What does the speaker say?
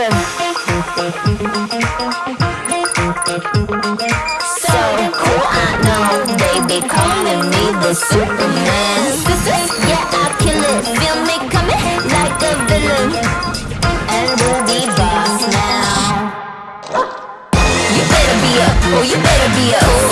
Faster. So cool, I know. They be calling me the Superman. Sisters, yeah, I'll kill it. Feel me coming like a villain. And we'll be boss now. You better be up, oh you better be up.